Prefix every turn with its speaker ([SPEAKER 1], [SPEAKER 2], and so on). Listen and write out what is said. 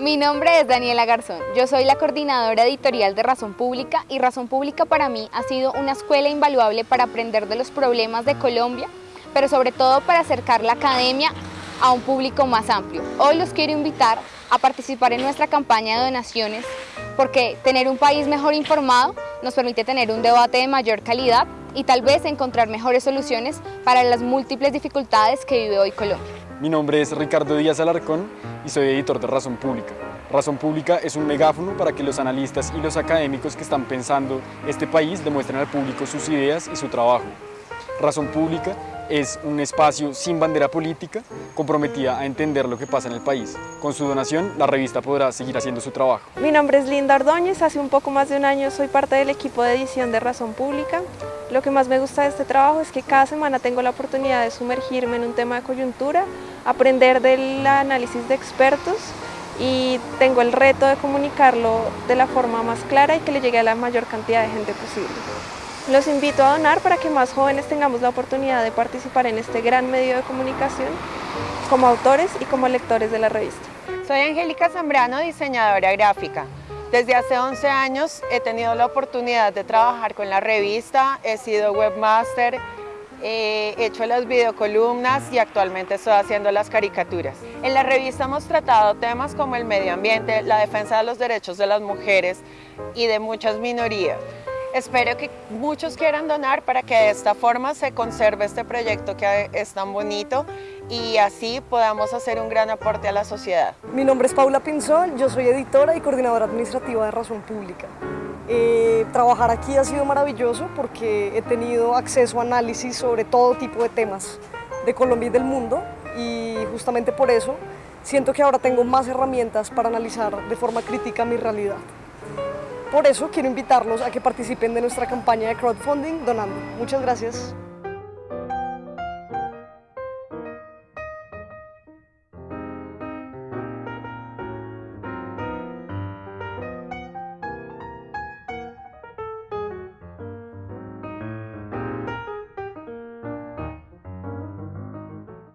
[SPEAKER 1] Mi nombre es Daniela Garzón, yo soy la coordinadora editorial de Razón Pública y Razón Pública para mí ha sido una escuela invaluable para aprender de los problemas de Colombia, pero sobre todo para acercar la academia a un público más amplio. Hoy los quiero invitar a participar en nuestra campaña de donaciones porque tener un país mejor informado nos permite tener un debate de mayor calidad y tal vez encontrar mejores soluciones para las múltiples dificultades que vive hoy Colombia.
[SPEAKER 2] Mi nombre es Ricardo Díaz Alarcón y soy editor de Razón Pública. Razón Pública es un megáfono para que los analistas y los académicos que están pensando este país demuestren al público sus ideas y su trabajo. Razón Pública es un espacio sin bandera política, comprometida a entender lo que pasa en el país. Con su donación, la revista podrá seguir haciendo su trabajo.
[SPEAKER 3] Mi nombre es Linda Ordóñez, hace un poco más de un año soy parte del equipo de edición de Razón Pública. Lo que más me gusta de este trabajo es que cada semana tengo la oportunidad de sumergirme en un tema de coyuntura, aprender del análisis de expertos y tengo el reto de comunicarlo de la forma más clara y que le llegue a la mayor cantidad de gente posible. Los invito a donar para que más jóvenes tengamos la oportunidad de participar en este gran medio de comunicación como autores y como lectores de la revista.
[SPEAKER 4] Soy Angélica Zambrano, diseñadora gráfica. Desde hace 11 años he tenido la oportunidad de trabajar con la revista, he sido webmaster, he hecho las videocolumnas y actualmente estoy haciendo las caricaturas. En la revista hemos tratado temas como el medio ambiente, la defensa de los derechos de las mujeres y de muchas minorías. Espero que muchos quieran donar para que de esta forma se conserve este proyecto que es tan bonito y así podamos hacer un gran aporte a la sociedad.
[SPEAKER 5] Mi nombre es Paula Pinzón, yo soy editora y coordinadora administrativa de Razón Pública. Eh, trabajar aquí ha sido maravilloso porque he tenido acceso a análisis sobre todo tipo de temas de Colombia y del mundo y justamente por eso siento que ahora tengo más herramientas para analizar de forma crítica mi realidad. Por eso quiero invitarlos a que participen de nuestra campaña de crowdfunding donando. Muchas gracias.